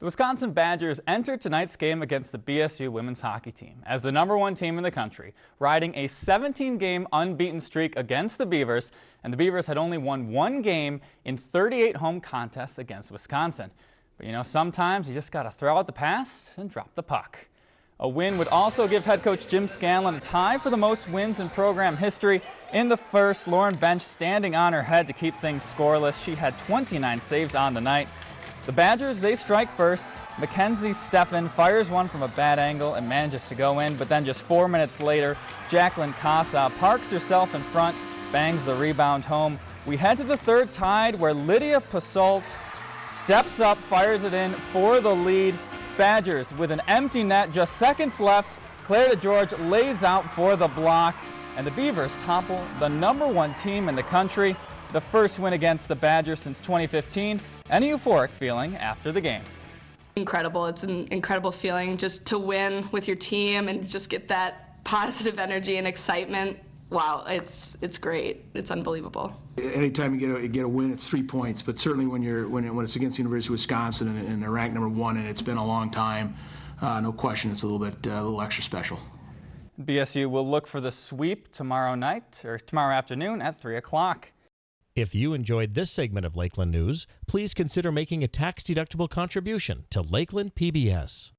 The Wisconsin Badgers entered tonight's game against the BSU women's hockey team as the number one team in the country, riding a 17-game unbeaten streak against the Beavers, and the Beavers had only won one game in 38 home contests against Wisconsin. But you know, sometimes you just got to throw out the pass and drop the puck. A win would also give head coach Jim Scanlan a tie for the most wins in program history. In the first, Lauren Bench standing on her head to keep things scoreless. She had 29 saves on the night. The Badgers, they strike first. Mackenzie Steffen fires one from a bad angle and manages to go in, but then just four minutes later, Jacqueline Casa parks herself in front, bangs the rebound home. We head to the third tied where Lydia Pasault steps up, fires it in for the lead. Badgers with an empty net, just seconds left. Claire DeGeorge lays out for the block, and the Beavers topple the number one team in the country the first win against the Badgers since 2015, and a euphoric feeling after the game. Incredible. It's an incredible feeling just to win with your team and just get that positive energy and excitement. Wow, it's it's great. It's unbelievable. Anytime you get a, you get a win, it's three points. But certainly when you're when, when it's against the University of Wisconsin and, and they're ranked number one, and it's been a long time, uh, no question, it's a little bit uh, a little extra special. BSU will look for the sweep tomorrow night or tomorrow afternoon at 3 o'clock. If you enjoyed this segment of Lakeland News, please consider making a tax-deductible contribution to Lakeland PBS.